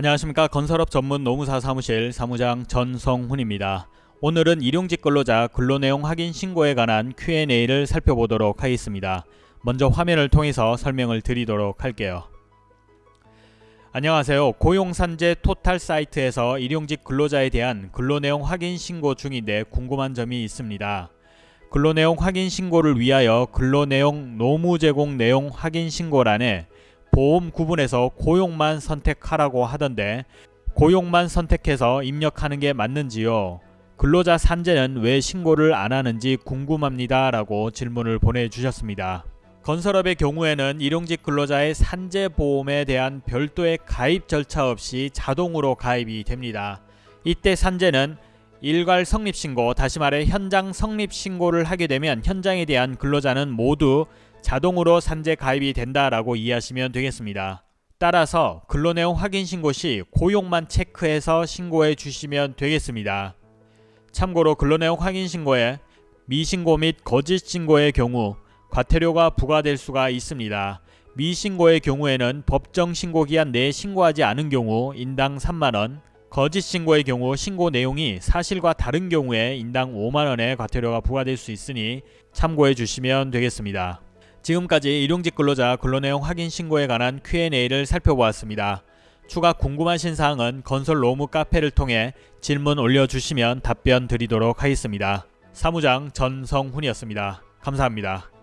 안녕하십니까 건설업 전문 노무사 사무실 사무장 전성훈입니다. 오늘은 일용직 근로자 근로내용 확인 신고에 관한 Q&A를 살펴보도록 하겠습니다. 먼저 화면을 통해서 설명을 드리도록 할게요. 안녕하세요. 고용산재 토탈 사이트에서 일용직 근로자에 대한 근로내용 확인 신고 중인데 궁금한 점이 있습니다. 근로내용 확인 신고를 위하여 근로내용 노무 제공 내용 확인 신고란에 보험 구분에서 고용만 선택하라고 하던데 고용만 선택해서 입력하는 게 맞는지요? 근로자 산재는 왜 신고를 안 하는지 궁금합니다 라고 질문을 보내주셨습니다. 건설업의 경우에는 일용직 근로자의 산재보험에 대한 별도의 가입 절차 없이 자동으로 가입이 됩니다. 이때 산재는 일괄 성립신고, 다시 말해 현장 성립신고를 하게 되면 현장에 대한 근로자는 모두 자동으로 산재 가입이 된다라고 이해하시면 되겠습니다. 따라서 근로내용 확인 신고 시 고용만 체크해서 신고해 주시면 되겠습니다. 참고로 근로내용 확인 신고에 미신고 및 거짓 신고의 경우 과태료가 부과될 수가 있습니다. 미신고의 경우에는 법정 신고 기한 내에 신고하지 않은 경우 인당 3만원, 거짓 신고의 경우 신고 내용이 사실과 다른 경우에 인당 5만원의 과태료가 부과될 수 있으니 참고해 주시면 되겠습니다. 지금까지 일용직 근로자 근로내용 확인 신고에 관한 Q&A를 살펴보았습니다. 추가 궁금하신 사항은 건설 로무 카페를 통해 질문 올려주시면 답변 드리도록 하겠습니다. 사무장 전성훈이었습니다. 감사합니다.